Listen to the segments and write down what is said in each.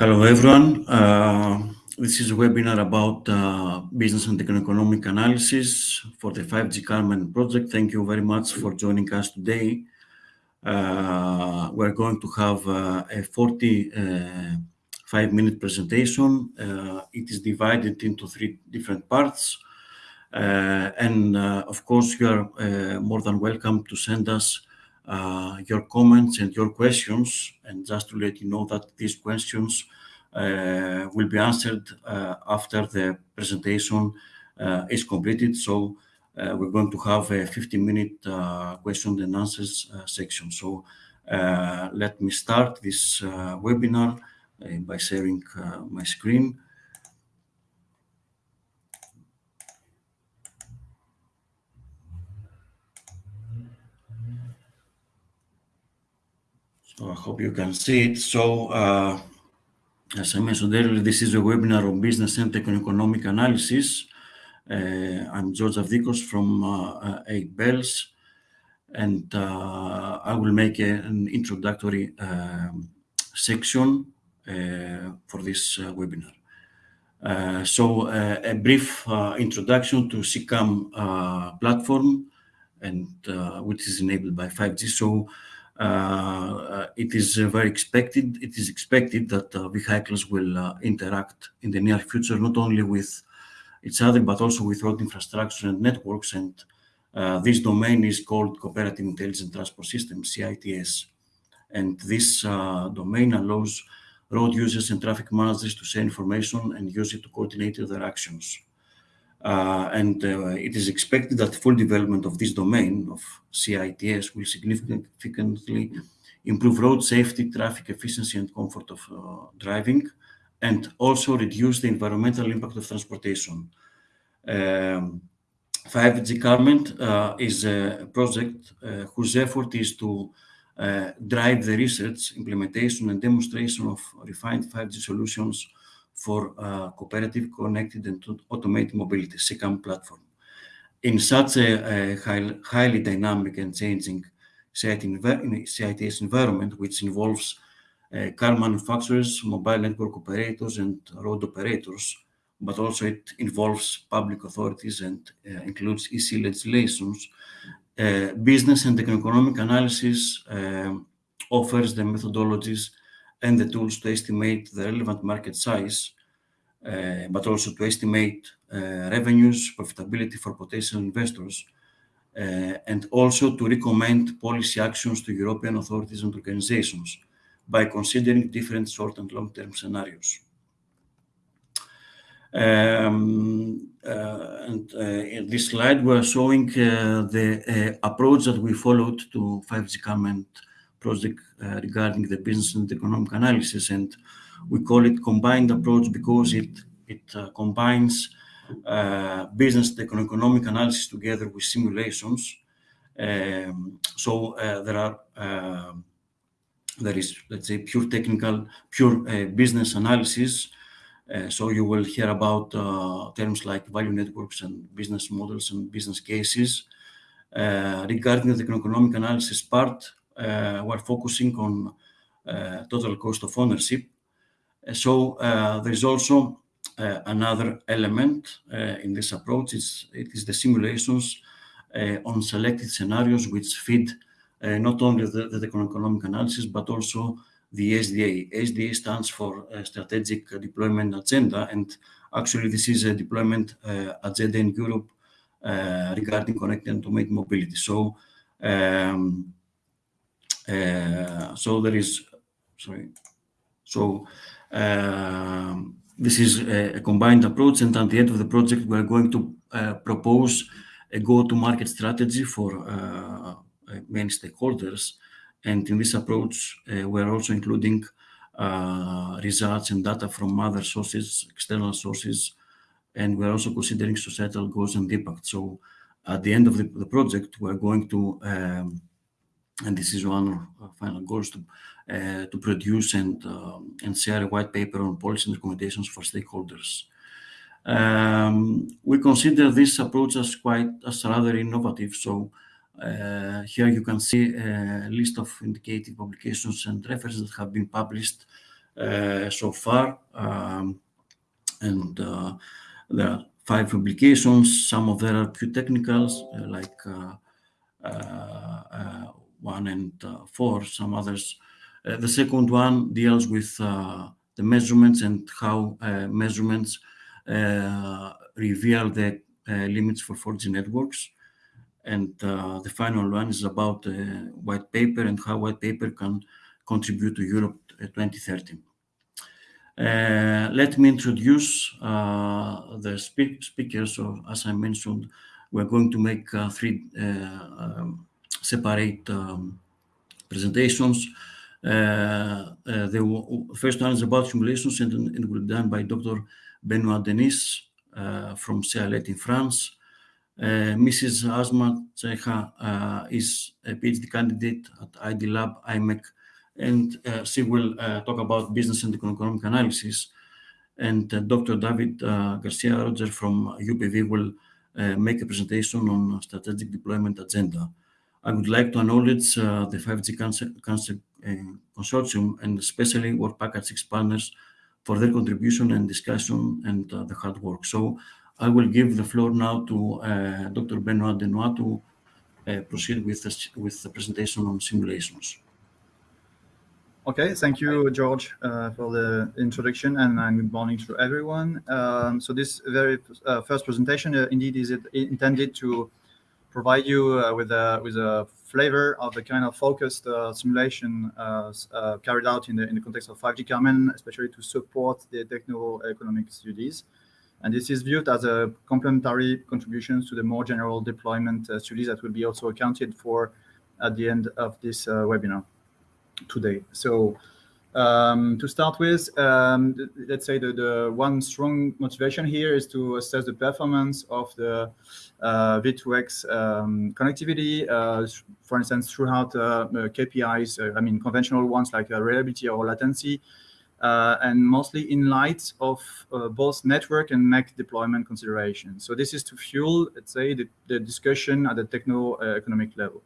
Hello, everyone. Uh, this is a webinar about uh, business and economic analysis for the 5G Carmen project. Thank you very much for joining us today. Uh, we're going to have a 45-minute presentation. It is divided into three different parts. And of course, you are more than welcome to send us Uh, your comments and your questions. And just to let you know that these questions uh, will be answered uh, after the presentation is completed. So, we're going to have a 15-minute question and answers section. So uh let me start this webinar by sharing my screen. I hope you can see it. So uh, as I mentioned earlier, this is a webinar on business and techno-economic analysis. Uh, I'm George Avdikos from uh, 8Bells, and I will make an introductory um, section for this webinar. So, a brief introduction to C-CAM platform, which is enabled by 5G. Uh, uh, it is uh, very expected It is expected that vehicles will interact in the near future, not only with each other, but also with road infrastructure and networks. And this domain is called Cooperative Intelligent Transport System, CITS. And this domain allows road users and traffic managers to share information and use it to coordinate their actions. Uh, and uh, it is expected that full development of this domain of CITS will significantly improve road safety, traffic efficiency, and comfort of uh, driving, and also reduce the environmental impact of transportation. Um, 5G Carmen is a project whose effort is to drive the research, implementation, and demonstration of refined 5G solutions for uh, cooperative, connected, and automated mobility, C-CAM platform. In such a highly dynamic and changing CITS environment, which involves uh, car manufacturers, mobile network operators, and road operators, but also it involves public authorities and uh, includes EC legislations. Business and economic analysis um, offers the methodologies and the tools to estimate the relevant market size, eh, but also to estimate eh, revenues, profitability for potential investors, eh, and also to recommend policy actions to European authorities and organizations by considering different short and long-term scenarios. Um, in this slide, we're showing the approach that we followed to 5G Carmen project uh, regarding the business and economic analysis. And we call it combined approach because it it uh, combines uh, business and economic analysis together with simulations. Um, so there are um, there is, let's say, pure technical, pure business analysis. So you will hear about terms like value networks and business models and business cases. Regarding the economic analysis part, Uh, we're focusing on uh, total cost of ownership. Uh, so there is also another element in this approach. It is the simulations on selected scenarios which feed not only the economic analysis, but also the SDA. SDA stands for Strategic Deployment Agenda, and actually, this is a deployment agenda in Europe regarding connected and automated mobility. Um, Uh, um, this is a combined approach, and at the end of the project, we're going to uh, propose a go-to-market strategy for uh, main stakeholders. And in this approach, we're also including results and data from other sources, external sources, and we're also considering societal goals and impact. So at the end of the project, we're going to, um, and this is one of our final goals, to uh, to produce and uh, and share a white paper on policy and recommendations for stakeholders. Um, we consider this approach as quite as rather innovative. So here you can see a list of indicative publications and references that have been published so far. Um, and there are five publications. Some of them are pure technicals, like one and four. Some others. the second one deals with the measurements and how measurements reveal the limits for 4G networks. And uh, the final one is about uh, white paper and how white paper can contribute to Europe 2030. Uh, let me introduce uh, the speak speakers. So, as I mentioned, we're going to make uh, three uh, um, separate um, presentations. the first one is about simulations and it will be done by Dr. Benoit Denis from CEA-Leti in France. Uh, Mrs. Asma Chiha uh, is a PhD candidate at ID Lab IMEC, and uh, she will talk about business and economic analysis. And Dr. David Garcia Roger from UPV will make a presentation on strategic deployment agenda. I would like to acknowledge uh, the 5G Carmen, uh, Consortium and especially Work Package 6 partners for their contribution and discussion and uh, the hard work. So I will give the floor now to uh, Dr. Benoit Denis to uh, proceed with the, with the presentation on simulations. Okay, thank you, George, uh, for the introduction, and, good morning to everyone. Um, so this very uh, first presentation, uh, indeed, is intended to provide you uh, with a with a flavor of the kind of focused simulation carried out in the in the context of 5G Carmen, especially to support the techno-economic studies. And this is viewed as a complementary contribution to the more general deployment uh, studies that will be also accounted for at the end of this uh, webinar today. So um, to start with, um, let's say the, the one strong motivation here is to assess the performance of the uh, V2X um, connectivity, uh, for instance, throughout uh, KPIs, uh, I mean, conventional ones like uh, reliability or latency, uh, and mostly in light of uh, both network and MEC deployment considerations. So this is to fuel, let's say, the, the discussion at the techno-economic level.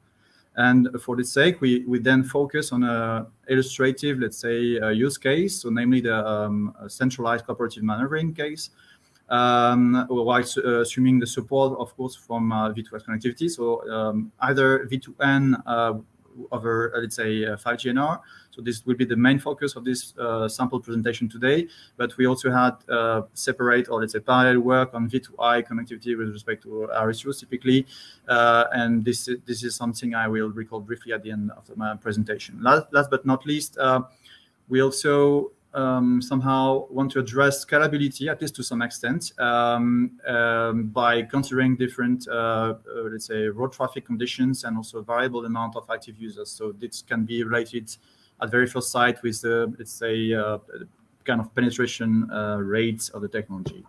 And for this sake, we, we then focus on a illustrative, let's say, uh, use case, so namely the um, centralized cooperative maneuvering case, um, while uh, assuming the support, of course, from uh, V2X connectivity. So um, either V2N uh, over, let's say, 5GNR, so this will be the main focus of this uh, sample presentation today. But we also had uh, separate or let's say parallel work on V2I connectivity with respect to RSUs typically. Uh, and this, this is something I will recall briefly at the end of my presentation. Last, last but not least, uh, we also um, somehow want to address scalability, at least to some extent, um, um, by considering different, uh, uh, let's say, road traffic conditions and also variable amount of active users. So this can be related at very first sight with the, let's say, uh, kind of penetration uh, rates of the technology,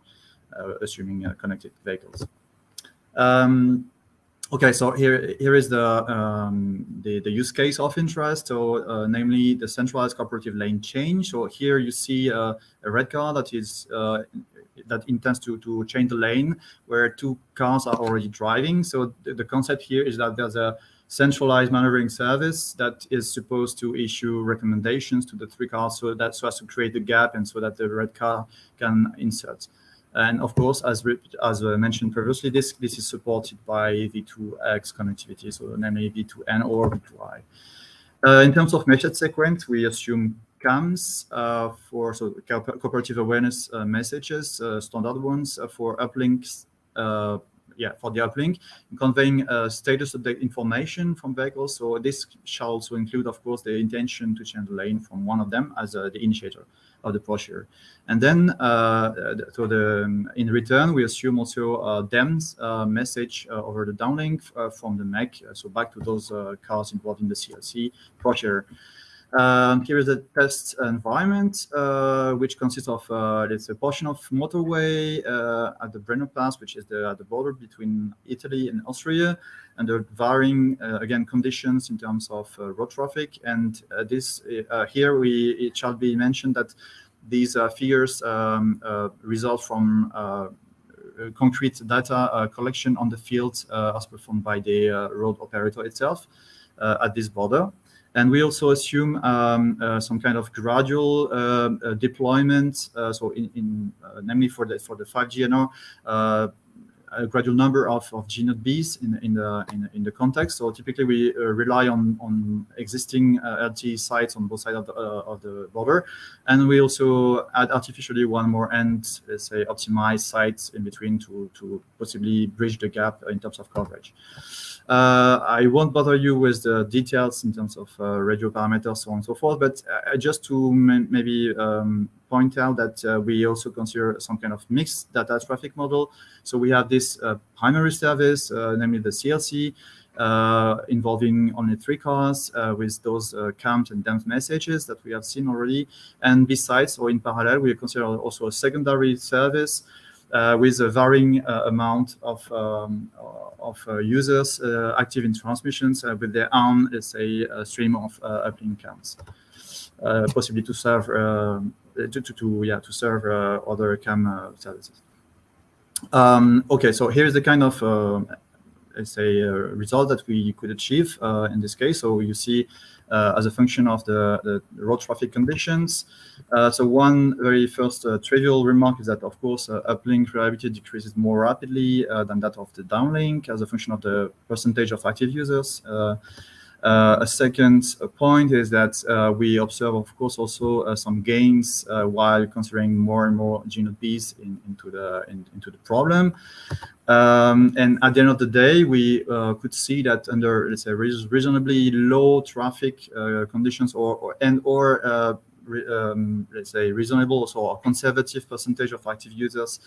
uh, assuming connected vehicles. Um, okay, so here here is the um, the, the use case of interest, so uh, namely the centralized cooperative lane change. So here you see uh, a red car that is uh, that intends to to change the lane where two cars are already driving. So the, the concept here is that there's a centralized maneuvering service that is supposed to issue recommendations to the three cars so that so as to create the gap and so that the red car can insert. And of course, as as mentioned previously, this this is supported by V2X connectivity, so namely V2N or V2I. Uh, in terms of message sequence, we assume CAMs uh, for so cooperative awareness uh, messages, uh, standard ones uh, for uplinks uh, yeah, for the uplink, conveying uh, status update information from vehicles. So this shall also include, of course, the intention to change the lane from one of them as uh, the initiator of the procedure. And then, uh, so the um, in return, we assume also uh, DENMs uh, message uh, over the downlink uh, from the MEC, so back to those cars involved in the CLC procedure. Um, here is the test environment, uh, which consists of uh, it's a portion of motorway uh, at the Brenner Pass, which is the, at the border between Italy and Austria, the varying uh, again conditions in terms of uh, road traffic. And uh, this here we it shall be mentioned that these figures um, result from concrete data collection on the field as performed by the road operator itself at this border. And we also assume um, uh, some kind of gradual uh, uh, deployment. Uh, so in, in namely for the for the 5G NR, a gradual number of, of gNodeBs in, in, the, in, in the context. So typically we uh, rely on, on existing uh, LTE sites on both sides of the, uh, of the border. And we also add artificially one more end, let's say optimized sites in between to, to possibly bridge the gap in terms of coverage. Uh, I won't bother you with the details in terms of uh, radio parameters, so on and so forth, but uh, just to maybe um, point out that uh, we also consider some kind of mixed data traffic model. So we have this uh, primary service, uh, namely the CLC, involving only three cars with those count and DENM messages that we have seen already. And besides, or in parallel, we consider also a secondary service uh, with a varying uh, amount of, um, of uh, users active in transmissions with their own, let's say, stream of uplink counts, possibly to serve to, Uh, to, to, yeah to serve uh, other CAM uh, services. Um, okay, so here's the kind of let's say result that we could achieve in this case. So you see uh, as a function of the, the road traffic conditions. Uh, so one very first uh, trivial remark is that, of course, uplink reliability decreases more rapidly than that of the downlink as a function of the percentage of active users. Uh, a second point is that uh, we observe, of course, also uh, some gains while considering more and more gNodeBs in, into the in, into the problem. Um, and at the end of the day, we could see that under let's say reasonably low traffic conditions or, or and or um, let's say reasonable or conservative percentage of active users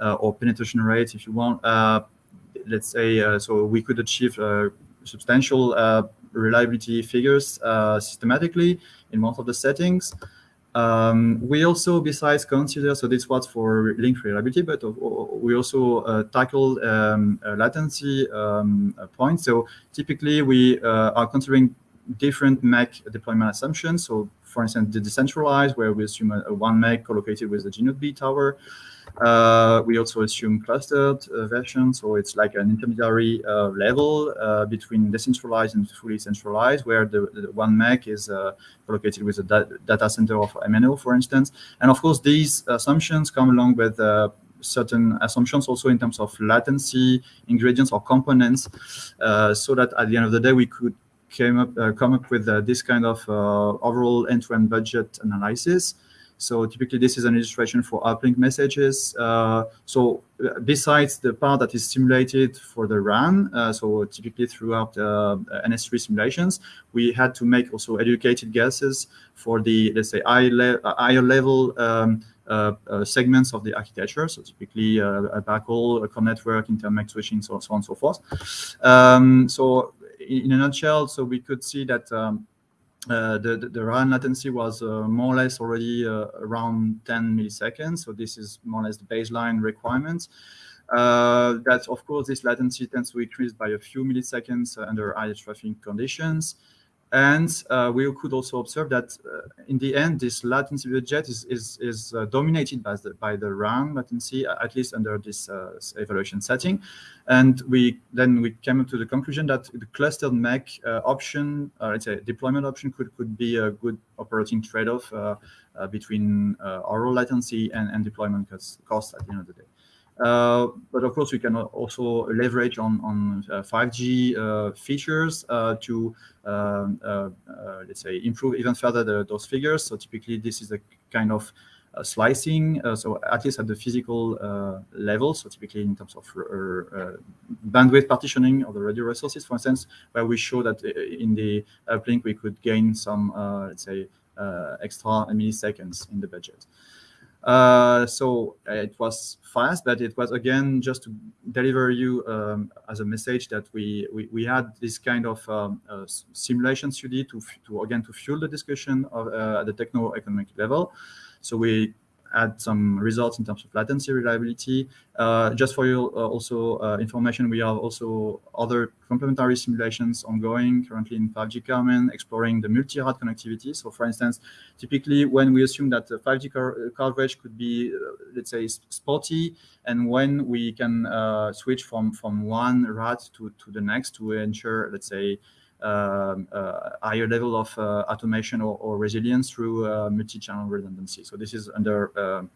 uh, or penetration rates if you want. Uh, let's say uh, so we could achieve substantial reliability figures uh, systematically in most of the settings. Um, we also, besides consider, so this was for link reliability, but we also uh, tackle um, latency um, points. So typically we uh, are considering different MEC deployment assumptions. So for instance, the decentralized, where we assume a, a one MEC collocated with the gNodeB tower. Uh, we also assume clustered uh, version, so it's like an intermediary uh, level uh, between decentralized and fully centralized, where the, the one MEC is uh, located with a da data center of MNO, for instance. And of course, these assumptions come along with uh, certain assumptions also in terms of latency, ingredients or components, so that at the end of the day, we could came up, come up with this kind of overall end-to-end -end budget analysis so typically this is an illustration for uplink messages. Uh, so uh, besides the part that is simulated for the run, uh, so typically throughout uh, NS3 simulations, we had to make also educated guesses for the, let's say, le higher level um, uh, uh, segments of the architecture. So typically uh, a backhaul, a core network, inter-MEC switching, so, so on and so forth. Um, so in, in, a nutshell, so we could see that um, uh, the, the, RAN latency was uh, more or less already uh, around 10 milliseconds. So this is more or less the baseline requirements. Uh, that, of course, this latency tends to increase by a few milliseconds under high traffic conditions. And uh, we could also observe that uh, in the end, this latency budget is is, is uh, dominated by the by the RAN latency, uh, at least under this uh, evaluation setting. And we then we came to the conclusion that the clustered MEC uh, option, let's say deployment option, could could be a good operating trade-off between overall latency and, and deployment cost, cost at the end of the day. Uh, but of course, we can also leverage on, on uh, 5G uh, features to, um, let's say, improve even further the, those figures. So typically, this is a kind of uh, slicing, uh, so at least at the physical uh, level, so typically in terms of bandwidth partitioning of the radio resources, for instance, where we show that in the uplink we could gain some, let's say, extra milliseconds in the budget. Uh, so uh, it was fast, but it was again just to deliver you um, as a message that we we, we had this kind of um, uh, simulation study to to again to fuel the discussion of, uh, at the techno-economic level. So we add some results in terms of latency reliability. Uh, just for your uh, also uh, information, we have also other complementary simulations ongoing currently in 5G Carmen, exploring the multi-RAT connectivity. So for instance, typically when we assume that 5G uh, coverage could be, uh, let's say, spotty, and when we can uh, switch from, from one rad to, to the next to ensure, let's say, um, uh, higher level of uh, automation or, or, resilience through uh, multi-channel redundancy. So this is under um,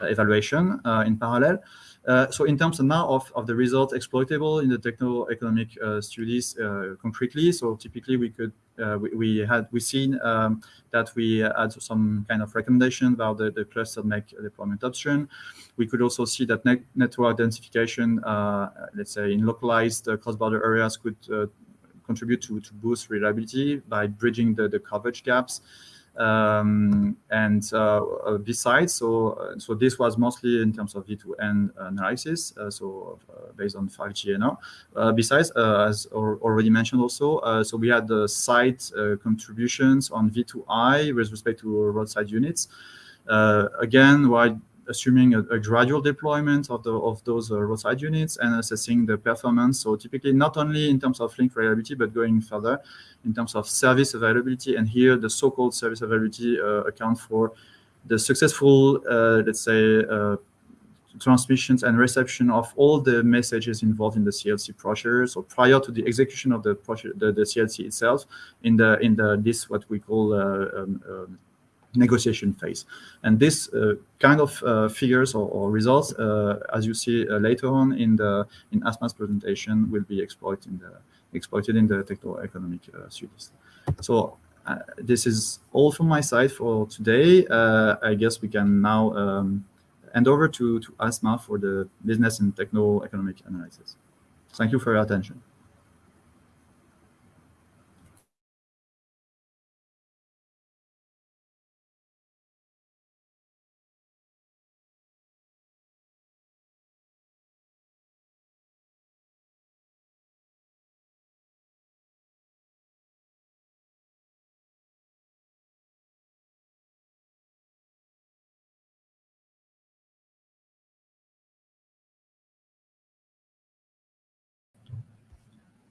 evaluation in parallel. Uh, so in terms of now of, of the results exploitable in the techno-economic uh, studies uh, concretely, so typically we could we, we, had we seen um, that we had some kind of recommendation about the, the clustered MEC deployment option. We could also see that net network densification, let's say in localized cross-border areas, could contribute to, to boost reliability by bridging the, the coverage gaps. Um, and uh, uh, besides, so uh, so this was mostly in terms of V2N analysis, uh, so uh, based on 5G NR. Uh, besides, as already mentioned also, so we had the site contributions on V2I with respect to roadside units. again, while assuming a, a, gradual deployment of, the, of those uh, roadside units and assessing the performance. So typically not only in terms of link reliability, but going further in terms of service availability. And here the so-called service availability uh, account for the successful, uh, let's say, transmissions and reception of all the messages involved in the CLC procedure. So prior to the execution of the, the, the CLC itself, in the in the this what we call uh, um, um, negotiation phase. And this uh, kind of uh, figures or, or results, uh, as you see uh, later on in the in Asma's presentation, will be exploited in the exploited in the techno-economic uh, studies. So uh, this is all from my side for today. I guess we can now um, hand over to, to Asma for the business and techno-economic analysis. Thank you for your attention.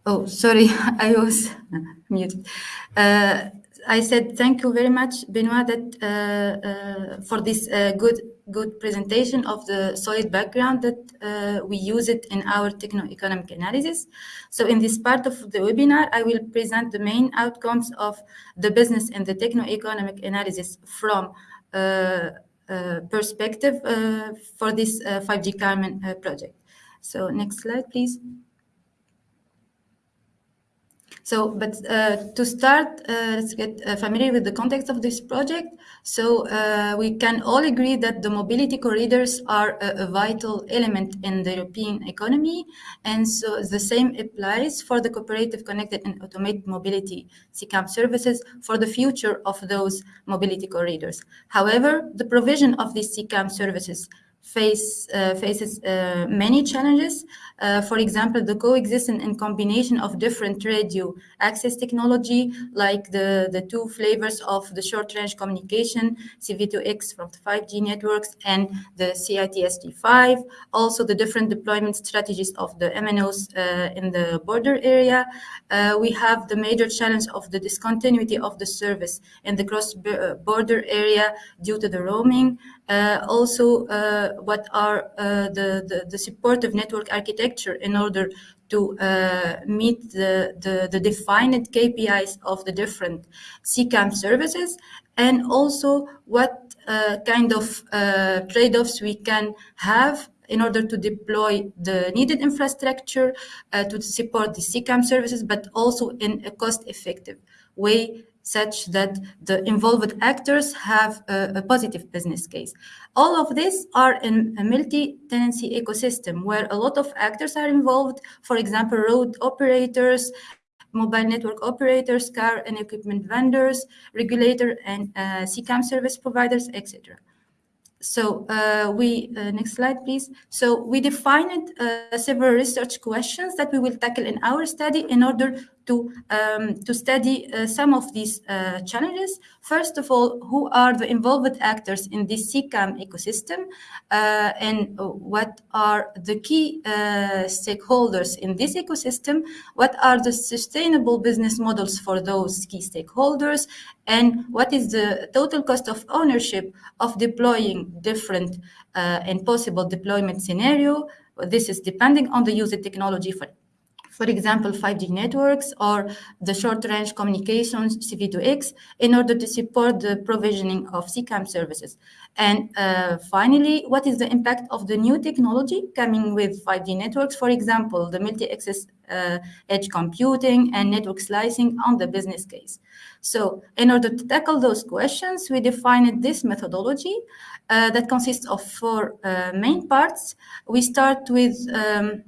Oh, sorry, I was muted. Uh, I said thank you very much, Benoit, that, uh, uh, for this uh, good good presentation of the solid background that uh, we use it in our techno-economic analysis. So in this part of the webinar, I will present the main outcomes of the business and the techno-economic analysis from uh, perspective for this 5G Carmen project. So next slide, please. So, but uh, to start, uh, let's get uh, familiar with the context of this project. So we can all agree that the mobility corridors are a, a, vital element in the European economy. And so the same applies for the cooperative connected and automated mobility CCAM services for the future of those mobility corridors. However, the provision of these CCAM services face uh, faces uh, many challenges. Uh, for example, the coexistence and combination of different radio access technology, like the, the two flavors of the short-range communication, CV2X from the 5G networks and the CITSG5, also the different deployment strategies of the MNOs in the border area. We have the major challenge of the discontinuity of the service in the cross-border area due to the roaming. Uh, also, uh, what are uh, the, the, the, supportive network architecture in order to meet the, the, the defined KPIs of the different CCAM services, and also what kind of trade-offs we can have in order to deploy the needed infrastructure uh, to support the CCAM services, but also in a cost-effective way such that the involved actors have a, a, positive business case. All of these are in a multi-tenancy ecosystem where a lot of actors are involved, for example, road operators, mobile network operators, car and equipment vendors, regulator and uh, CCAM service providers, etc. So uh, we, uh, next slide, please. So we defined uh, several research questions that we will tackle in our study in order to, um, to study uh, some of these uh, challenges. First of all, who are the involved actors in this CCAM ecosystem uh, and what are the key stakeholders in this ecosystem? What are the sustainable business models for those key stakeholders? And what is the total cost of ownership of deploying different and possible deployment scenario? This is depending on the user technology for for example, 5G networks or the short-range communications CV2X in order to support the provisioning of CCAM services. And uh, finally, what is the impact of the new technology coming with 5G networks? For example, the multi-access uh, edge computing and network slicing on the business case. So in order to tackle those questions, we defined this methodology uh, that consists of four uh, main parts. We start with um,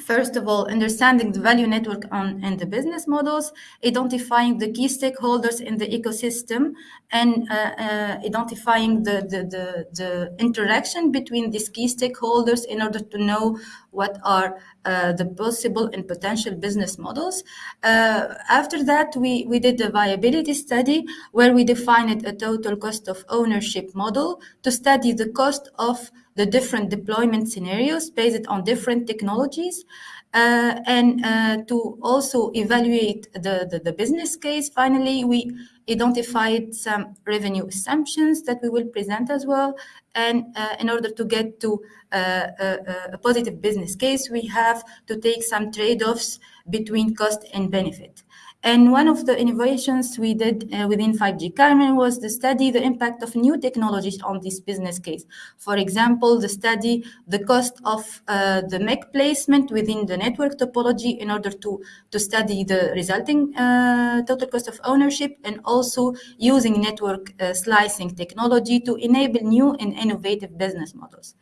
First of all, understanding the value network on, and the business models, identifying the key stakeholders in the ecosystem, and uh, uh, identifying the, the, the, the, interaction between these key stakeholders in order to know what are uh, the possible and potential business models. Uh, after that, we, we did a viability study where we defined a total cost of ownership model to study the cost of the different deployment scenarios based on different technologies. Uh, and uh, to also evaluate the, the, the, business case, finally, we identified some revenue assumptions that we will present as well. And uh, in order to get to uh, a, a, positive business case, we have to take some trade-offs between cost and benefit. And one of the innovations we did uh, within 5G Carmen was to study the impact of new technologies on this business case. For example, the study the cost of uh, the MEC placement within the network topology in order to, to study the resulting uh, total cost of ownership and also using network uh, slicing technology to enable new and innovative business models.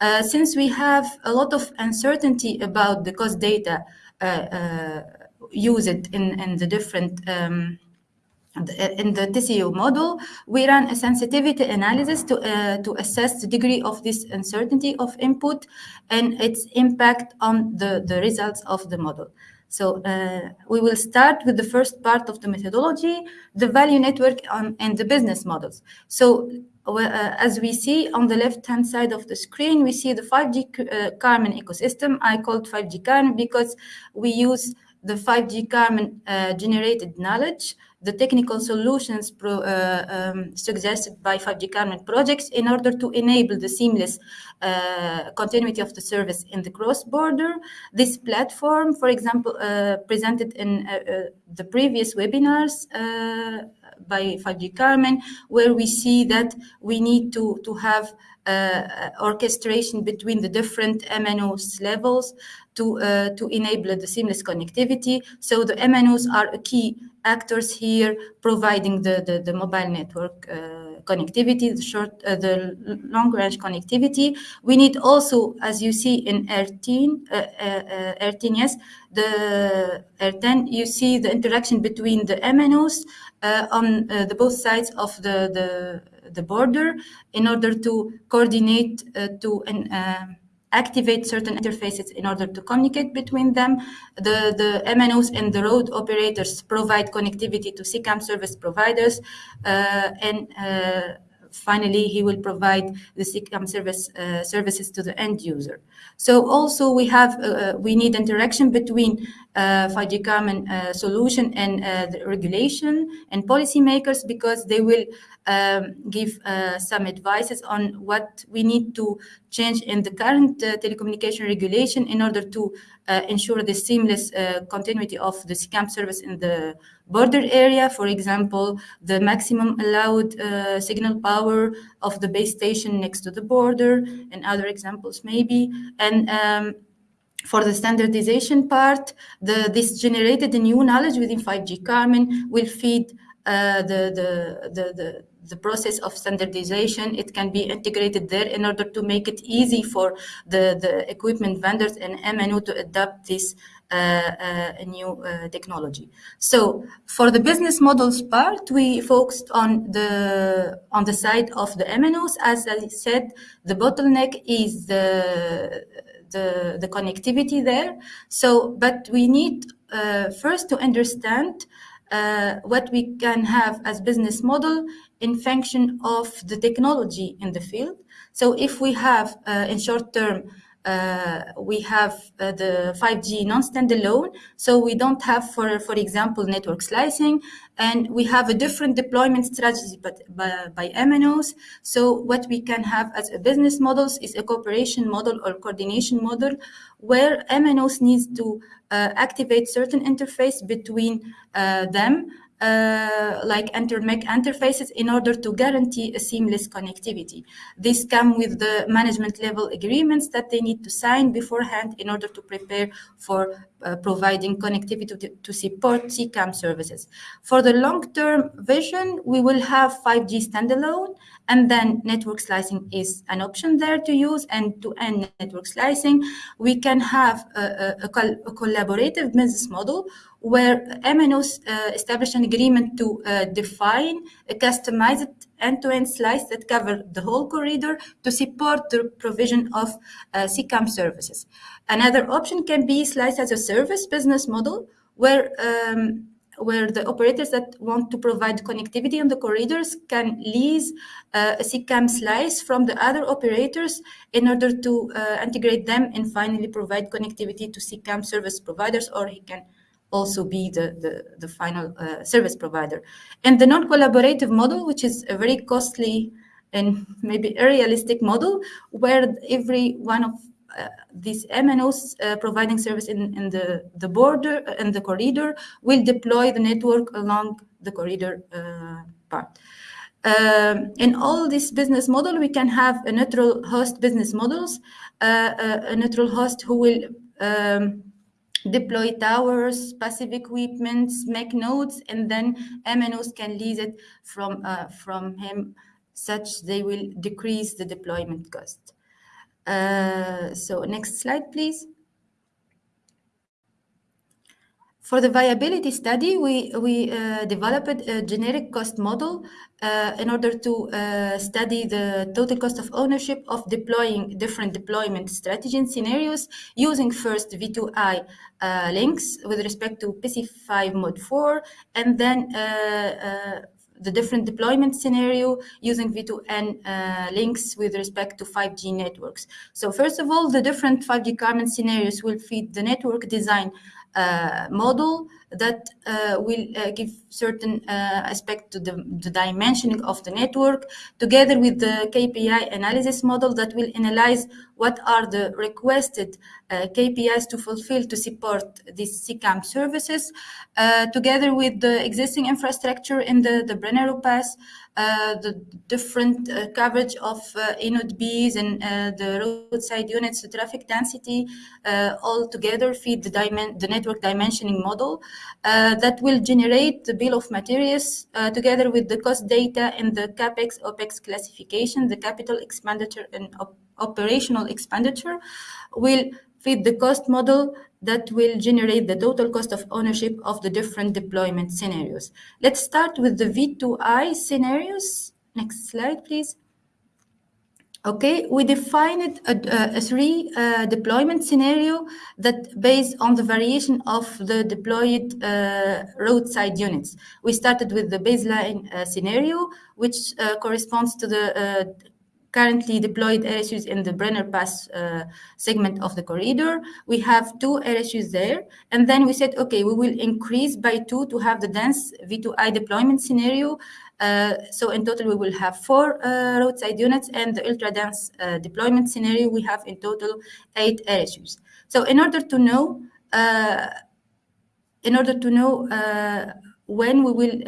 Uh, since we have a lot of uncertainty about the cost data uh, use it in, in the different um, in the TCO model, we run a sensitivity analysis to, uh, to assess the degree of this uncertainty of input and its impact on the, the results of the model. So uh, we will start with the first part of the methodology, the value network on, and the business models. So uh, as we see on the left-hand side of the screen, we see the 5G uh, Carmen ecosystem. I called 5G Carmen because we use the 5G Carmen uh, generated knowledge, the technical solutions pro, uh, um, suggested by 5G Carmen projects in order to enable the seamless uh, continuity of the service in the cross-border. This platform, for example, uh, presented in uh, uh, the previous webinars by 5G Carmen, where we see that we need to, to have uh, orchestration between the different MNOs levels to, uh, to enable the seamless connectivity. So the MNOs are a key actors here providing the, the, the mobile network uh, connectivity, the short, uh, the long range connectivity. We need also, as you see in R10, uh, uh, R10, yes, the R10, you see the interaction between the MNOs uh, on the both sides of the, the, the border in order to coordinate to an activate certain interfaces in order to communicate between them. The, the MNOs and the road operators provide connectivity to CCAM service providers uh, and uh, finally he will provide the CCAM service uh, services to the end user. So also we have uh, uh we need interaction between uh, 5G Carmen uh, solution and uh, the regulation and policymakers because they will um, give some advices on what we need to change in the current telecommunication regulation in order to ensure the seamless continuity of the CCAM service in the border area. For example, the maximum allowed uh, signal power of the base station next to the border and other examples maybe. And um, for the standardization part, the, this generated new knowledge within 5G Carmen will feed uh, the, the, the, the, the process of standardization. It can be integrated there in order to make it easy for the, the equipment vendors and MNO to adopt this uh, uh, new uh, technology. So for the business models part, we focused on the on the side of the MNOs. As I said, the bottleneck is the the, the connectivity there. So, but we need first to understand uh, what we can have as business model in function of the technology in the field. So if we have uh, in short term we have uh, the 5G non-standalone. So we don't have, for, for example, network slicing, and we have a different deployment strategy but by, by MNOs. So what we can have as a business models is a cooperation model or coordination model where MNOs needs to uh, activate certain interface between uh, them uh, like inter-MEC interfaces in order to guarantee a seamless connectivity. This come with the management level agreements that they need to sign beforehand in order to prepare for uh, providing connectivity to, to, support CCAM services. For the long-term vision, we will have 5G standalone, and then network slicing is an option there to use. And to end network slicing, we can have a, a, a, col a collaborative business model where MNOs uh, establish an agreement to uh, define a customized end-to-end slice that cover the whole corridor to support the provision of uh, CCAM services. Another option can be slice as a service business model where um, where the operators that want to provide connectivity on the corridors can lease uh, a CCAM slice from the other operators in order to uh, integrate them and finally provide connectivity to CCAM service providers, or he can also be the, the, the final uh, service provider. And the non-collaborative model, which is a very costly and maybe a realistic model, where every one of uh, these MNOs uh, providing service in, in the, the border and uh, the corridor will deploy the network along the corridor uh, part. Um, in all this business model, we can have a neutral host business models, uh, a, a neutral host who will um, deploy towers, passive equipment, MEC nodes, and then MNOs can lease it from, uh, from him such they will decrease the deployment cost. Uh, so next slide, please. For the viability study, we, we uh, developed a generic cost model uh, in order to uh, study the total cost of ownership of deploying different deployment strategy and scenarios using first V2I uh, links with respect to PC5 Mode 4 and then uh, uh, the different deployment scenario using V2N uh, links with respect to 5G networks. So first of all, the different 5G Carmen scenarios will feed the network design model that uh, will uh, give certain uh, aspect to the, the, dimensioning of the network together with the KPI analysis model that will analyze what are the requested uh, KPIs to fulfill to support these CCAM services uh, together with the existing infrastructure in the, the Brenner Pass uh, Uh, the different uh, coverage of uh, eNodeBs and uh, the roadside units, the traffic density, uh, all together feed the, the network dimensioning model that will generate the bill of materials together with the cost data and the CAPEX, OPEX classification, the capital expenditure and op operational expenditure will fit the cost model that will generate the total cost of ownership of the different deployment scenarios. Let's start with the V2I scenarios. Next slide, please. Okay, we defined a, a three uh, deployment scenario that based on the variation of the deployed uh, roadside units. We started with the baseline uh, scenario, which uh, corresponds to the uh, currently deployed RSUs in the Brenner Pass uh, segment of the corridor. We have two RSUs there. And then we said, okay, we will increase by two to have the dense V2I deployment scenario. Uh, so in total, we will have four uh, roadside units and the ultra dense uh, deployment scenario, we have in total eight RSUs. So in order to know, uh, in order to know uh, when we will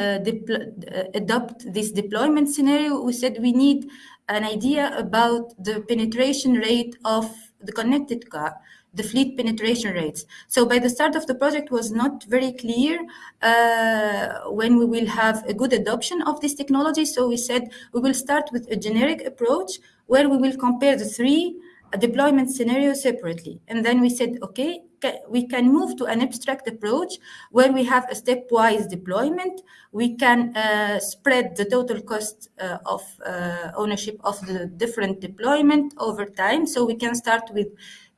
adopt this deployment scenario, we said we need an idea about the penetration rate of the connected car, the fleet penetration rates. So by the start of the project was not very clear uh, when we will have a good adoption of this technology. So we said we will start with a generic approach where we will compare the three deployment scenario separately. And then we said, okay, we can move to an abstract approach where we have a stepwise deployment. We can uh, spread the total cost uh, of uh, ownership of the different deployment over time. So we can start with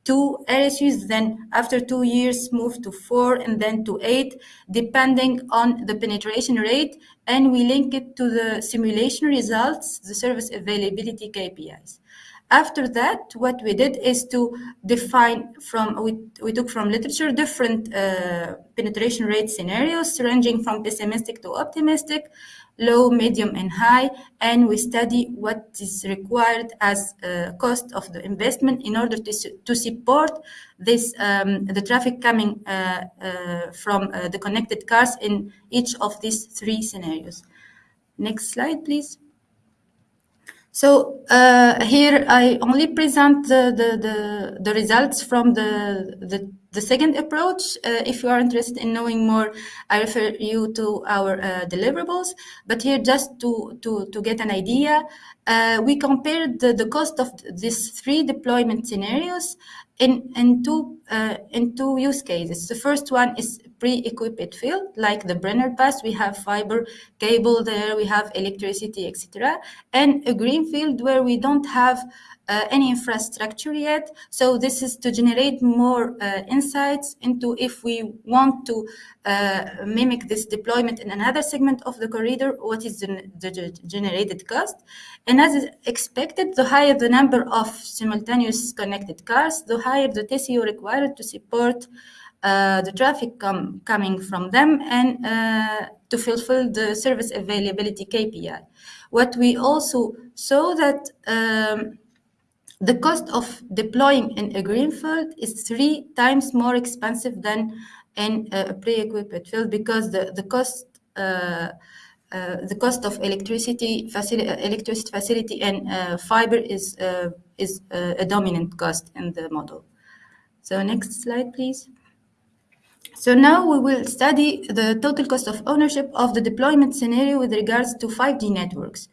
two RSUs, then after two years move to four and then to eight, depending on the penetration rate. And we link it to the simulation results, the service availability KPIs. After that, what we did is to define from, we, we took from literature different uh, penetration rate scenarios ranging from pessimistic to optimistic, low, medium, and high, and we study what is required as a cost of the investment in order to, to support this um, the traffic coming uh, uh, from uh, the connected cars in each of these three scenarios. Next slide, please. So uh, here I only present the, the, the, the, results from the, the, the second approach. Uh, if you are interested in knowing more, I refer you to our uh, deliverables. But here just to, to, to get an idea, uh, we compared the, the cost of these three deployment scenarios in, in, two, uh, in two use cases. The first one is pre-equipped field, like the Brenner Pass, we have fiber cable there, we have electricity, etc. And a green field where we don't have uh, any infrastructure yet. So this is to generate more uh, insights into if we want to uh, mimic this deployment in another segment of the corridor, what is the, the, generated cost. And as expected, the higher the number of simultaneous connected cars, the higher the TCO required to support uh, the traffic com coming from them and uh, to fulfill the service availability KPI. What we also saw that um, the cost of deploying in a greenfield is three times more expensive than in a pre-equipped field because the, the cost uh, the cost of electricity facility, electricity facility and uh, fiber is uh, is uh, a dominant cost in the model. So next slide, please. So now we will study the total cost of ownership of the deployment scenario with regards to 5G networks.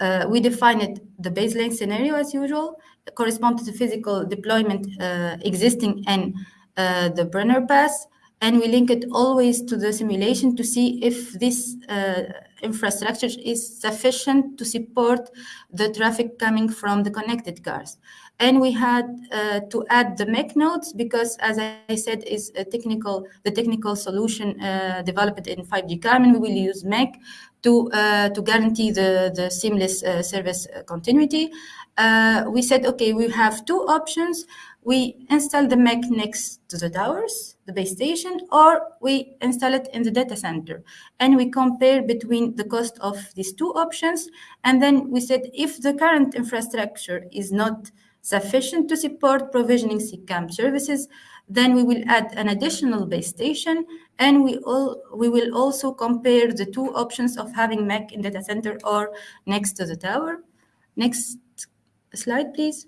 Uh, we defined the baseline scenario as usual, correspond to the physical deployment uh, existing in uh, the Brenner Pass, and we link it always to the simulation to see if this uh, infrastructure is sufficient to support the traffic coming from the connected cars. And we had uh, to add the MEC nodes because, as I said, is a technical the technical solution uh, developed in 5G Carmen. We will use MEC to uh, to guarantee the the seamless uh, service continuity. Uh, we said, okay, we have two options. We install the MEC next to the towers, the base station, or we install it in the data center. And we compare between the cost of these two options. And then we said, if the current infrastructure is not sufficient to support provisioning CCAM services, then we will add an additional base station and we, all, we will also compare the two options of having MEC in data center or next to the tower. Next slide, please.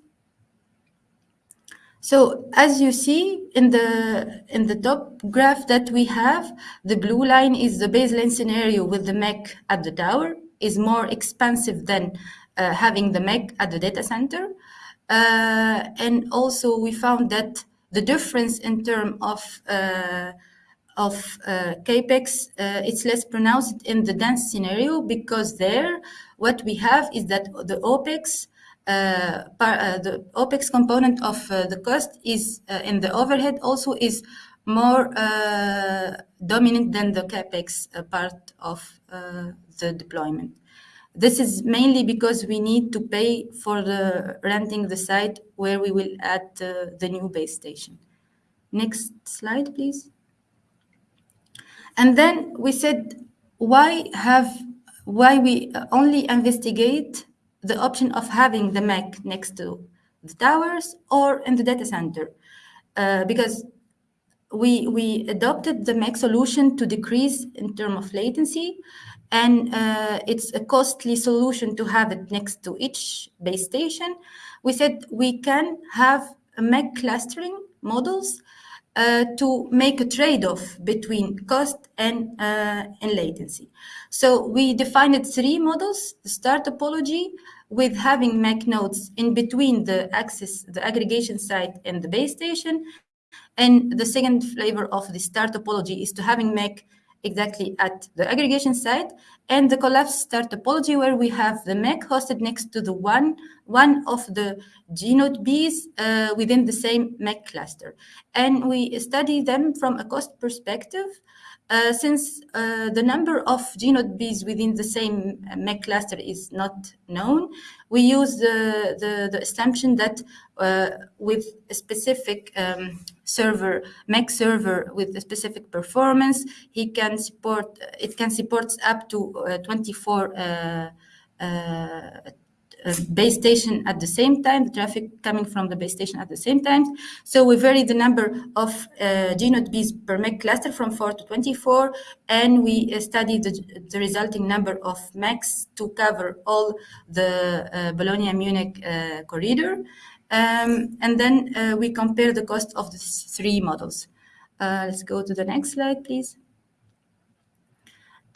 So as you see in the in the top graph that we have, the blue line is the baseline scenario with the MEC at the tower is more expensive than uh, having the MEC at the data center. Uh, and also we found that the difference in terms of uh, of uh, capex uh, it's less pronounced in the dense scenario because there what we have is that the opex uh, uh, the OPEX component of uh, the cost is in the overhead also is more dominant than the CAPEX part of the deployment. This is mainly because we need to pay for the renting the site where we will add uh, the new base station. Next slide, please. And then we said, why have, why we only investigate the option of having the MEC next to the towers or in the data center uh, because we we adopted the MEC solution to decrease in terms of latency and uh, it's a costly solution to have it next to each base station. We said we can have a MEC clustering models uh, to make a trade-off between cost and, uh, and latency. So we defined three models, the star topology with having MEC nodes in between the access, the aggregation site and the base station. And the second flavor of the star topology is to having MEC exactly at the aggregation site and the collapse star topology where we have the MEC hosted next to the one, one of the gNodeBs uh, within the same MEC cluster. And we study them from a cost perspective uh, since uh, the number of gNodeBs within the same MEC cluster is not known, we use the, the, the assumption that uh, with a specific um, server, MEC server with a specific performance, he can support, it can support up to uh, 24 uh, uh, base station at the same time, the traffic coming from the base station at the same time. So we vary the number of uh, gNodeBs per MEC cluster from 4 to 24, and we uh, study the, the resulting number of MECs to cover all the uh, Bologna-Munich uh, corridor. Um, and then we compare the cost of the three models. let's go to the next slide, please.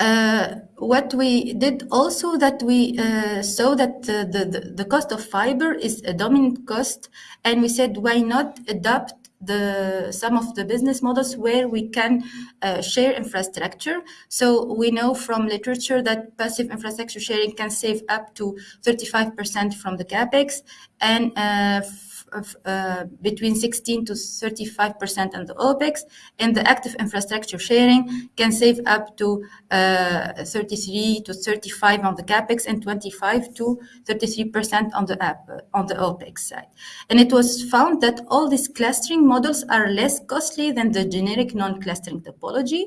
Uh, what we did also that we uh, saw that uh, the, the, the cost of fiber is a dominant cost and we said why not adopt the some of the business models where we can uh, share infrastructure? So we know from literature that passive infrastructure sharing can save up to 35% from the capex and uh, uh, between 16 to 35 percent on the OPEX, and the active infrastructure sharing can save up to uh, 33 to 35 on the capex and 25 to 33 percent on the app uh, on the OPEX side. And it was found that all these clustering models are less costly than the generic non-clustering topology,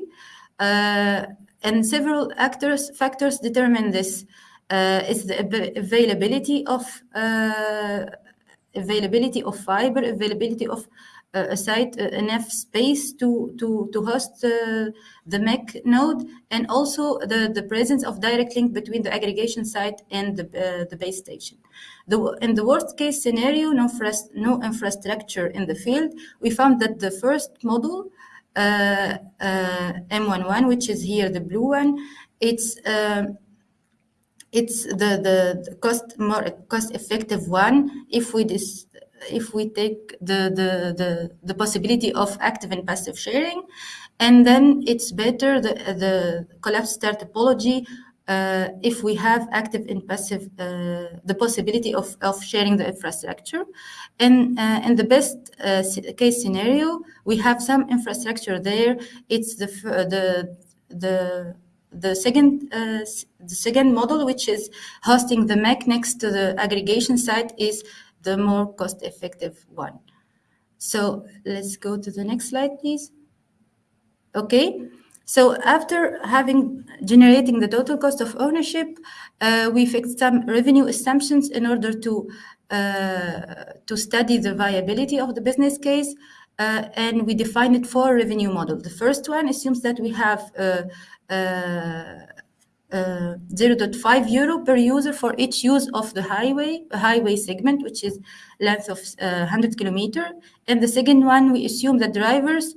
uh, and several actors factors determine this. Uh, is the availability of uh, availability of fiber, availability of uh, a site, uh, enough space to, to, to host uh, the MEC node, and also the, the presence of direct link between the aggregation site and the, uh, the base station. The, in the worst case scenario, no, no infrastructure in the field, we found that the first model, uh, uh, M11, which is here the blue one, it's it's the, the, cost more cost effective one if we dis, if we take the, the, the, the possibility of active and passive sharing. And then it's better the, the collapse star topology uh, if we have active and passive, uh, the possibility of, of sharing the infrastructure. And uh, in the best uh, case scenario, we have some infrastructure there. It's the, the, the the second uh, the second model, which is hosting the MEC next to the aggregation site, is the more cost-effective one. So let's go to the next slide, please. Okay. So after having generating the total cost of ownership, uh, we fixed some revenue assumptions in order to uh, to study the viability of the business case. Uh, and we defined four revenue model. The first one assumes that we have uh, uh, uh, 0.5 euro per user for each use of the highway, highway segment, which is length of uh, 100 kilometer. And the second one, we assume that drivers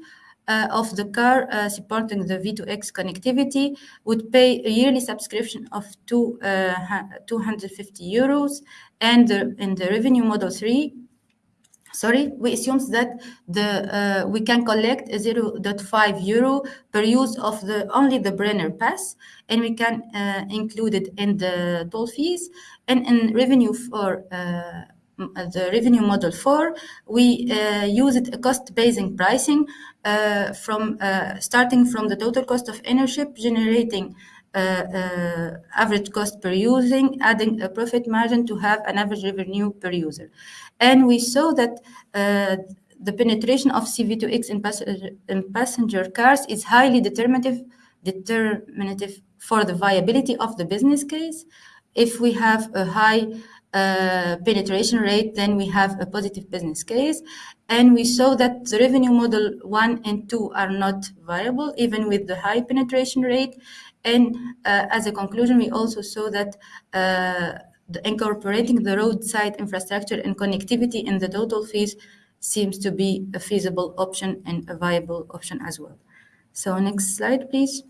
uh, of the car uh, supporting the V2X connectivity would pay a yearly subscription of two, uh, 250 euros. And in the revenue model three, sorry, we assume that the uh, we can collect 0.5 euro per use of the only the Brenner pass, and we can uh, include it in the toll fees and in revenue for. Uh, the revenue model four, we uh, use it a cost-based pricing uh, from uh, starting from the total cost of ownership, generating uh, uh, average cost per using, adding a profit margin to have an average revenue per user. And we saw that uh, the penetration of CV2X in, pass in, passenger cars is highly determinative, determinative for the viability of the business case. If we have a high uh, penetration rate, then we have a positive business case. And we saw that the revenue model one and two are not viable, even with the high penetration rate. And uh, as a conclusion, we also saw that uh, the incorporating the roadside infrastructure and connectivity in the total fees seems to be a feasible option and a viable option as well. So next slide, please.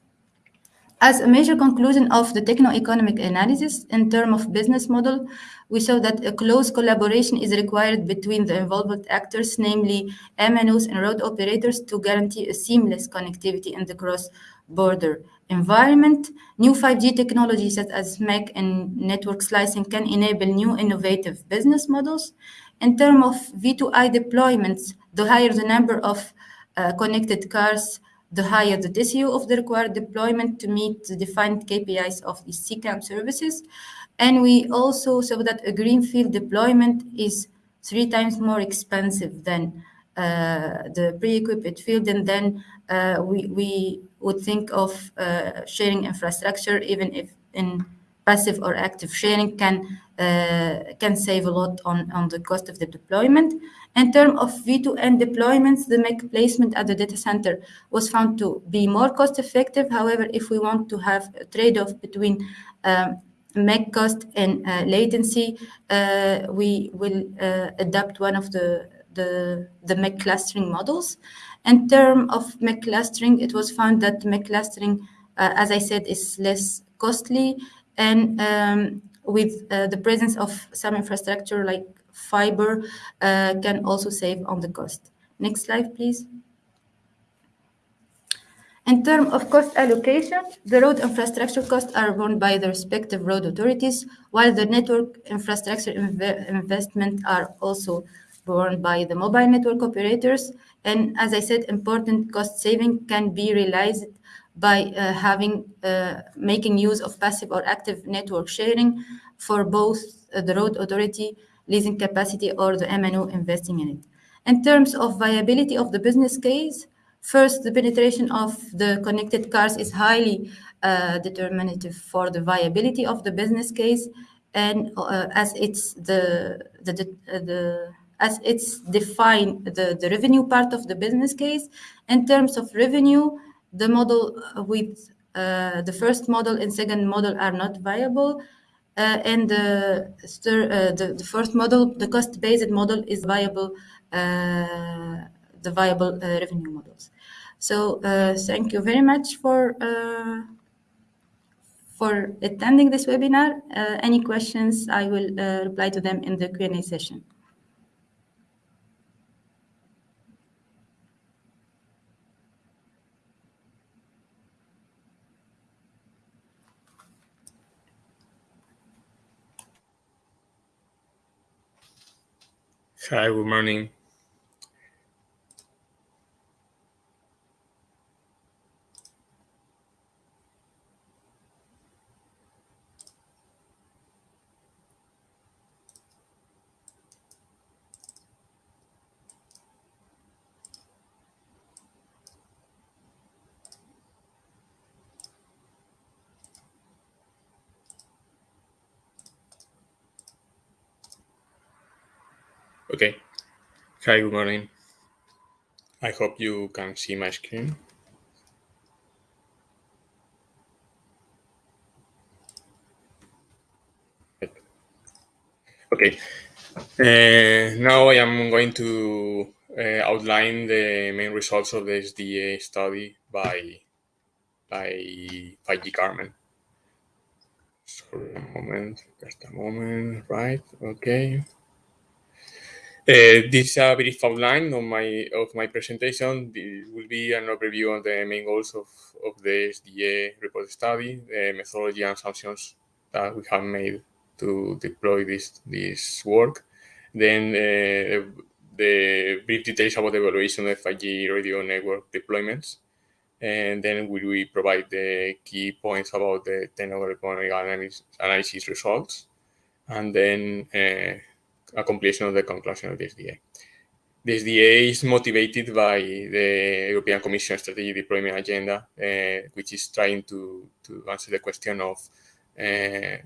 As a major conclusion of the techno-economic analysis in terms of business model, we saw that a close collaboration is required between the involved actors, namely MNOs and road operators, to guarantee a seamless connectivity in the cross-border environment. New 5G technologies such as MEC and network slicing can enable new innovative business models. In terms of V2I deployments, the higher the number of uh, connected cars, the higher the TCO of the required deployment to meet the defined KPIs of the CCAM services. And we also saw that a greenfield deployment is three times more expensive than uh, the pre-equipped field, and then uh, we, we would think of uh, sharing infrastructure, even if in passive or active sharing can uh, can save a lot on, on the cost of the deployment. In terms of V2N deployments, the MEC placement at the data center was found to be more cost effective. However, if we want to have a trade-off between um, MEC cost and uh, latency, uh, we will uh, adopt one of the, the, the MEC clustering models. In terms of MEC clustering, it was found that MEC clustering, uh, as I said, is less costly and um, with uh, the presence of some infrastructure like fiber uh, can also save on the cost. Next slide, please. In terms of cost allocation, the road infrastructure costs are borne by the respective road authorities, while the network infrastructure inv investment are also borne by the mobile network operators. And as I said, important cost saving can be realized by uh, having uh, making use of passive or active network sharing for both uh, the road authority leasing capacity or the MNO investing in it. In terms of viability of the business case, first, the penetration of the connected cars is highly uh, determinative for the viability of the business case, and uh, as it's the the, the, the as it's defined the, the revenue part of the business case. In terms of revenue, the model with uh, the first model and second model are not viable. Uh, and the, uh, the, the first model, the cost-based model, is viable, uh, the viable uh, revenue models. So uh, thank you very much for for attending this webinar. any questions, I will reply to them in the Q&A session. Hi, good morning. Okay. Hi, good morning. I hope you can see my screen. Okay. Uh, now I am going to uh, outline the main results of the SDA study by by 5G Carmen. Sorry, a moment, just a moment, right? Okay. Uh, this is a brief outline of my of my presentation. This will be an overview of the main goals of, of the SDA report study, the methodology and assumptions that we have made to deploy this this work. Then uh, the brief details about the evaluation of 5G radio network deployments. And then we will provide the key points about the techno-economic analysis, analysis results. And then uh, a completion of the conclusion of the SDA. The SDA is motivated by the European Commission Strategic Deployment Agenda, uh, which is trying to, to answer the question of uh,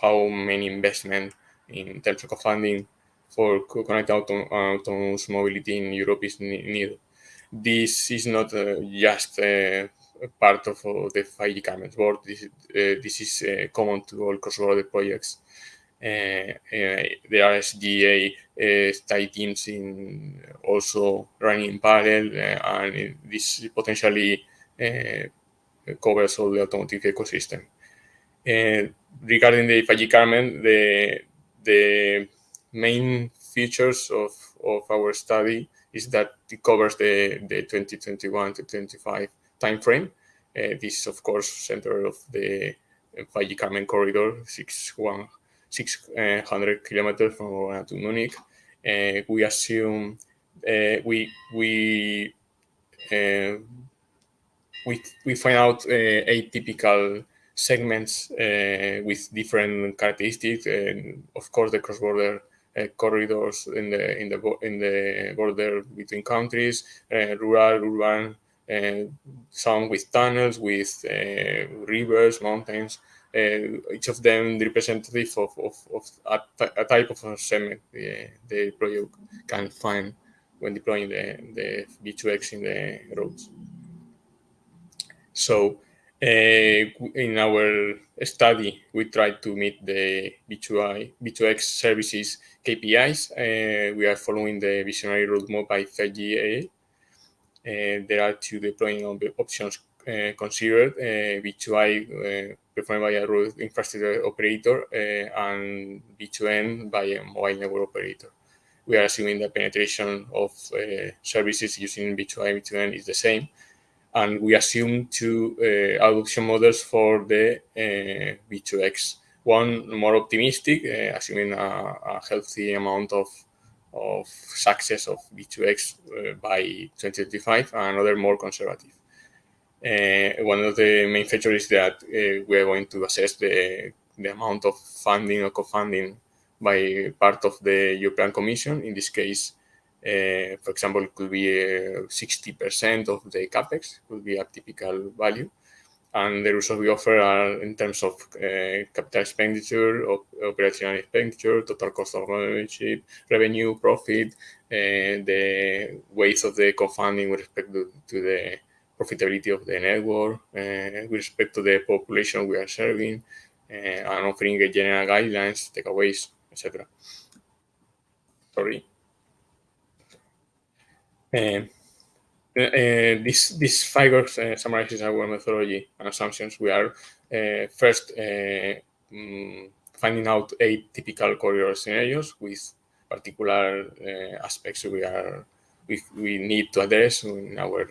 how many investment in terms of funding for connected auto autonomous mobility in Europe is needed. This is not uh, just uh, part of uh, the 5G Carmen's board. This, uh, this is common to all cross-border projects uh, uh, the RSDA uh, study teams in also running in parallel, and this potentially covers all the automotive ecosystem. regarding the 5G Carmen, the the main features of, of our study is that it covers the, the 2021 to 25 timeframe. Uh, this is, of course, center of the 5G Carmen corridor, 61 600 kilometers from to Munich. Uh, we assume uh, we we uh, we, we find out atypical segments with different characteristics. And of course, the cross-border uh, corridors in the in the in the border between countries, uh, rural, urban, uh, some with tunnels, with rivers, mountains. Each of them representative of, of, of a, a, type of segment the, the project can find when deploying the, the V2X in the roads. So uh, in our study, we tried to meet the V2I, V2X services KPIs. Uh, we are following the visionary roadmap by 5GAA. Uh, there are two deploying options uh, considered, uh, V2I uh, performed by a road infrastructure operator and V2N by a mobile network operator. We are assuming the penetration of services using V2I, V2N is the same and we assume two adoption models for the uh, V2X. One more optimistic, assuming a, a, healthy amount of, of success of V2X uh, by 2025, and another more conservative. Uh, one of the main features is that uh, we are going to assess the, the amount of funding or co-funding by part of the European Commission, in this case, uh, for example, it could be 60% uh, of the capex, could be a typical value. And the results we offer are in terms of uh, capital expenditure, op operational expenditure, total cost of ownership, revenue, profit, the weight of the co-funding with respect to, to, the profitability of the network, with respect to the population we are serving, and offering general guidelines, takeaways, etc. Sorry. Uh, uh, this this figure uh, summarizes our methodology and assumptions. We are first mm, finding out eight typical corridor scenarios with particular aspects we are we, we need to address in our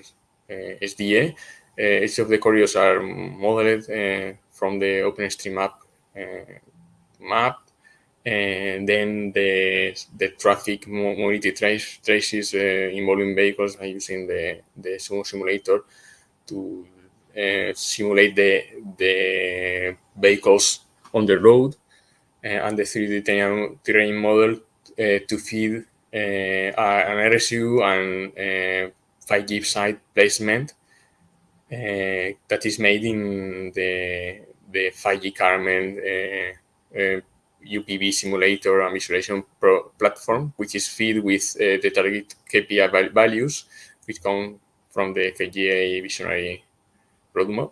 Eh, SDA. each eh, of the corridors are modeled eh, from the OpenStreetMap map and then the the traffic mobility trace, traces involving vehicles by using the the SUMO simulator to uh, simulate the the vehicles on the road uh, and the 3D terrain, terrain model uh, to feed an RSU and 5G uh, site placement that is made in the the 5G Carmen UPV simulator and visualization platform, which is fed with uh, the target KPI values, which come from the 5GAA visionary roadmap.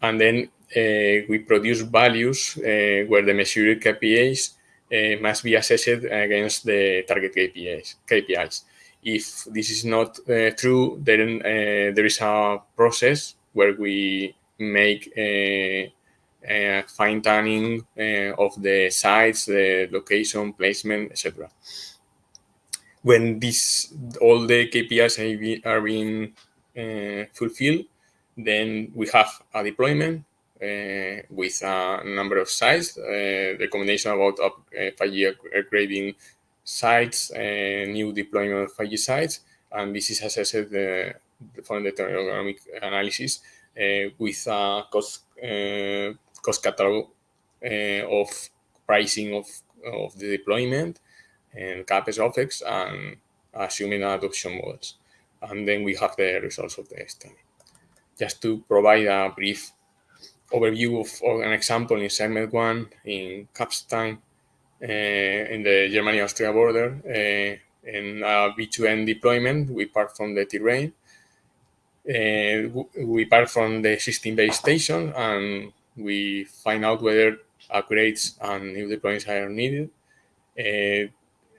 And then uh, we produce values uh, where the measured KPIs uh, must be assessed against the target KPIs. KPIs. If this is not uh, true, then uh, there is a process where we make a fine tuning uh, of the sites, the location, placement, etc. When this all the KPIs are being uh, fulfilled, then we have a deployment uh, with a number of sites, uh, recommendation about up, uh, 5G upgrading sites, and new deployment of 5G sites, and this is assessed uh, from the economic analysis with a cost cost catalog uh, of pricing of, of the deployment and CapEx, OpEx, and assuming adoption models. And then we have the results of the study. Just to provide a brief overview of, an example in segment one in Kufstein, uh, in the Germany-Austria border, uh, in a V2N deployment, we part from the terrain. Uh, we part from the existing base station and we find out whether upgrades and new deployments are needed. Uh,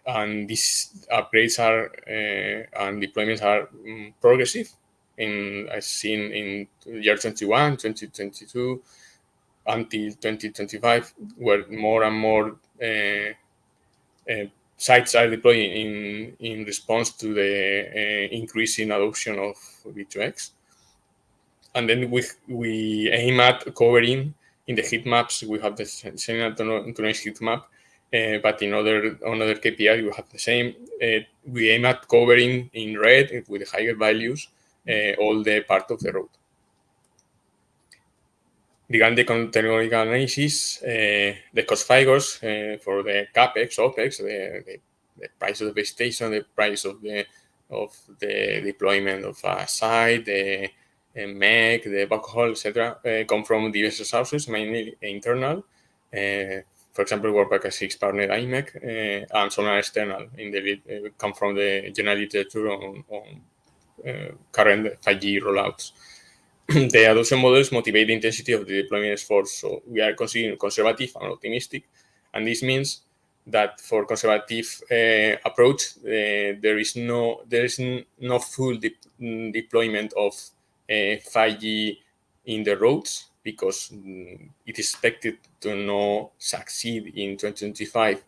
and these upgrades are uh, and deployments are um, progressive in as seen in year 21, 2022 until 2025, where more and more uh, uh, sites are deploying in, in response to the uh, increasing adoption of V2X and then we we aim at covering in the heat maps we have the same autonomous heat map uh, but in other on other KPIs we have the same. Uh, we aim at covering in red with higher values uh, all the part of the road regarding the technological analysis, the cost figures uh, for the capex, opex, the, the, the, price of the station, the price of the of the deployment of a site, the MEC, the backhaul, etc., uh, come from diverse sources, mainly internal. Uh, for example, Worldpac 6 partner IMEC, uh, and some are external in the come from the general literature on, on current 5G rollouts. the adoption models motivate the intensity of the deployment efforts. So we are considering conservative and optimistic. And this means that for conservative uh, approach, uh, there is no there is no full de deployment of uh, 5G in the roads because mm, it is expected to not succeed in 2025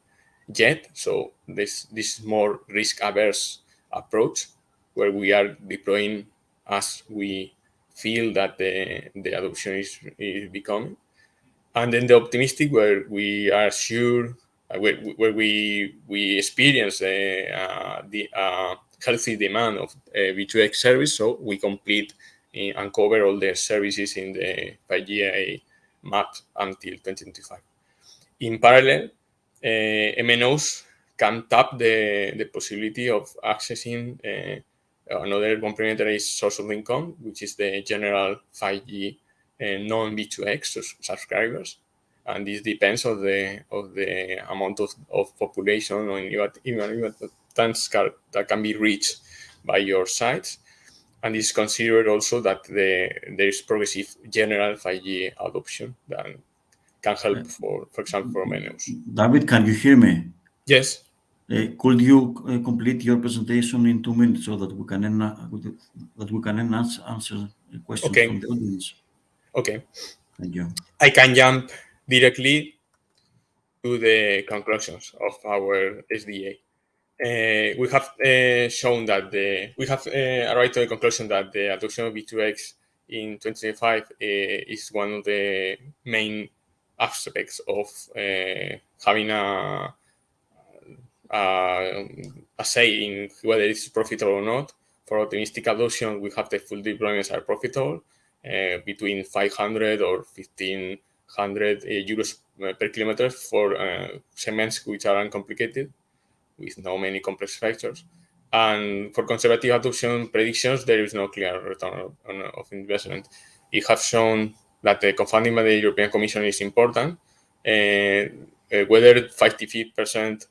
yet. So this this more risk averse approach where we are deploying as we feel that the, the adoption is, is becoming. And then the optimistic, where we are sure, uh, where, where we we experience uh, the uh, healthy demand of V2X service, so we complete and cover all the services in the 5G map until 2025. In parallel, uh, MNOs can tap the, the possibility of accessing uh, another complementary source of income, which is the general 5G uh, non-V2X subscribers. And this depends on the of the amount of, of population or even, even that can be reached by your sites. And it's considered also that the, there is progressive general 5G adoption that can help for, for example, for menus. David, can you hear me? Yes. Uh, could you uh, complete your presentation in two minutes so that we can that we can answer, answer questions okay. from the audience? Okay. Thank you. I can jump directly to the conclusions of our SDA. Uh, we have uh, shown that the we have uh, arrived to the conclusion that the adoption of V2X in 2025 uh, is one of the main aspects of having a uh, a say in whether it's profitable or not. For optimistic adoption, we have the full deployments are profitable uh, between 500 or 1500 uh, euros per kilometer for segments which are uncomplicated with no many complex factors. And for conservative adoption predictions, there is no clear return of, of investment. It has shown that the co-funding by the European Commission is important. Uh, uh, whether 55%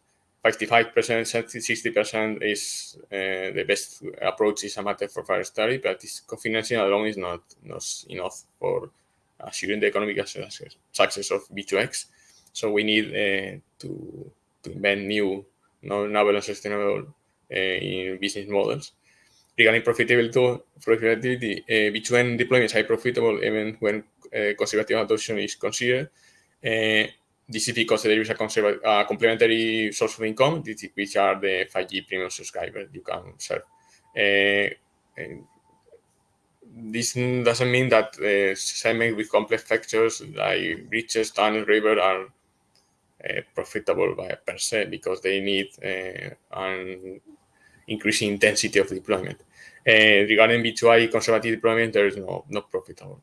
55%, 60% is uh, the best approach is a matter for further study, but this co-financing alone is not, not enough for assuring the economic success, of V2X. So we need uh, to, to invent new, novel and sustainable uh, in business models. Regarding profitability, profitability uh, V2N deployments are profitable even when uh, conservative adoption is considered. This is because there is a, a complementary source of income, which are the 5G premium subscribers you can serve. Uh, this doesn't mean that uh, segments with complex factors like bridges, tunnels, river are uh, profitable by per se because they need an increasing intensity of deployment. Regarding V2I conservative deployment, there is no not profitable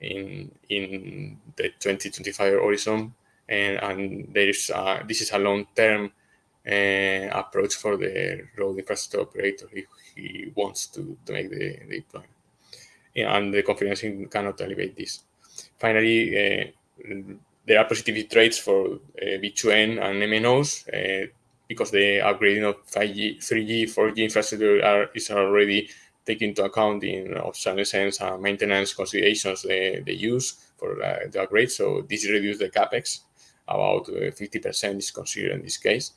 in in the 2025 horizon and, and there is a, this is a long-term uh, approach for the road infrastructure operator if he wants to, to make the, the deployment. And the co-financing cannot elevate this. Finally, uh, there are positive traits for uh, V2N and MNOs uh, because the upgrading of 5G, 3G, 4G infrastructure are, is already taken into account in obsolescence and maintenance considerations they, they use for uh, the upgrade. So this reduces the capex about 50% uh, is considered in this case.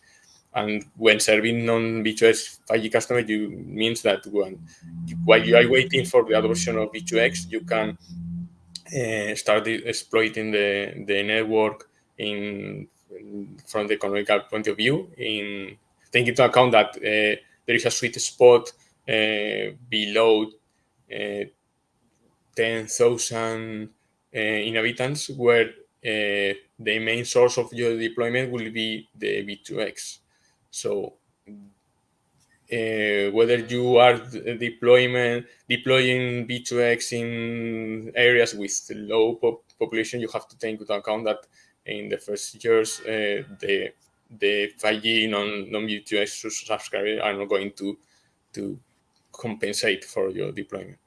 And when serving non-V2X 5G customers, you means that when while you are waiting for the adoption of V2X, you can uh, start exploiting the, the network in, from the economical point of view, in taking into account that uh, there is a sweet spot uh, below uh, 10,000 uh, inhabitants where uh, the main source of your deployment will be the V2X. So uh, uh, whether you are deployment deploying V2X in areas with low pop population, you have to take into account that in the first years uh, the the 5G non non V2X subscribers are not going to to compensate for your deployment.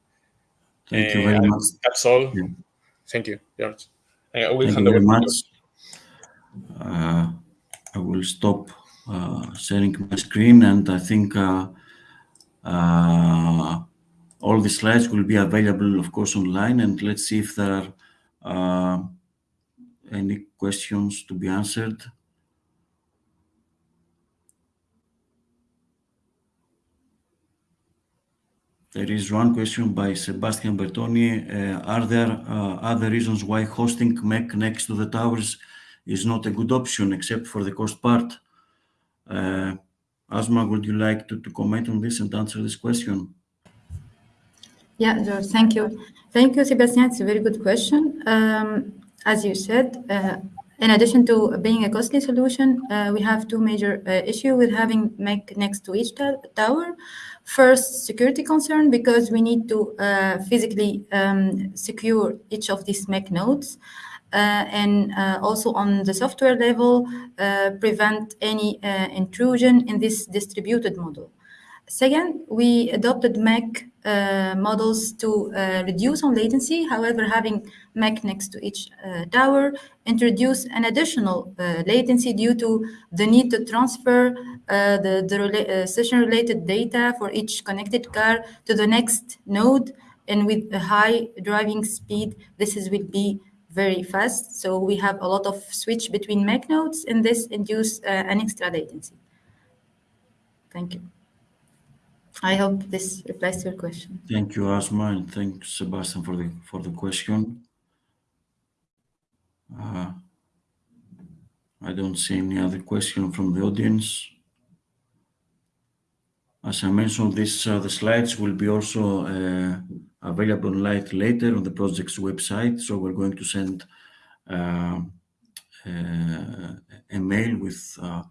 Thank you very much. That's all. Yeah. Thank you, George. I will Thank you very much. Uh, I will stop uh, sharing my screen and I think uh, uh, all the slides will be available, of course, online. And let's see if there are uh, any questions to be answered. There is one question by Sebastian Bertoni. Uh, are there uh, other reasons why hosting MEC next to the towers is not a good option except for the cost part? Uh, Asma, would you like to, comment on this and answer this question? Yeah, George, thank you. Thank you, Sebastian. It's a very good question. Um, as you said, in addition to being a costly solution, we have two major issues with having MEC next to each tower. First, security concern because we need to uh, physically um, secure each of these MEC nodes. Uh, and uh, also on the software level, uh, prevent any uh, intrusion in this distributed model. Second, we adopted MEC uh, models to reduce on latency. However, having MEC next to each uh, tower introduce an additional uh, latency due to the need to transfer uh, the, the rela- session-related data for each connected car to the next node. And with a high driving speed, this is will be very fast. So we have a lot of switch between MEC nodes, and this induce uh, an extra latency. Thank you. I hope this replies to your question. Thank you, Asma, and thanks, Sebastian, for the for the question. Uh, I don't see any other question from the audience. As I mentioned, this uh, the slides will be also uh, available live later on the project's website. So we're going to send uh, uh, a mail with uh,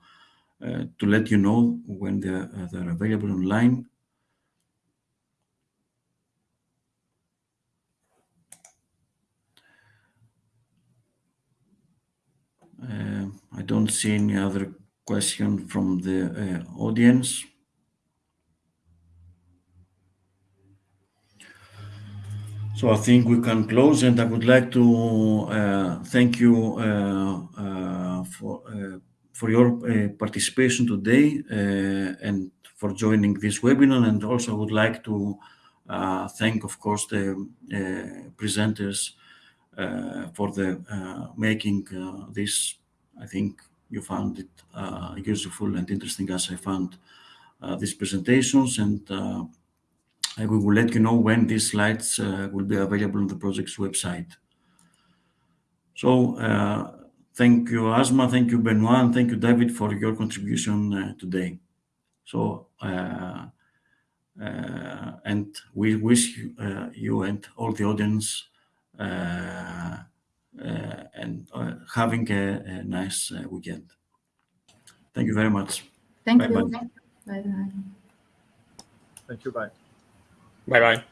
uh, to let you know when they're, uh, they're available online. Uh, I don't see any other question from the uh, audience. So I think we can close, and I would like to uh, thank you uh, uh, for uh, for your participation today and for joining this webinar. And also, I would like to thank, of course, the presenters for the uh, making uh, this. I think you found it uh, useful and interesting, as I found uh, these presentations, and uh, I will let you know when these slides uh, will be available on the project's website. So uh, thank you, Asma, thank you, Benoit, and thank you, David, for your contribution uh, today. So, uh, uh, and we wish you, uh, and all the audience uh, uh, and uh, having a, a nice uh, weekend. Thank you very much. Thank Bye-bye. you. Bye bye. Thank you. Bye. Bye bye.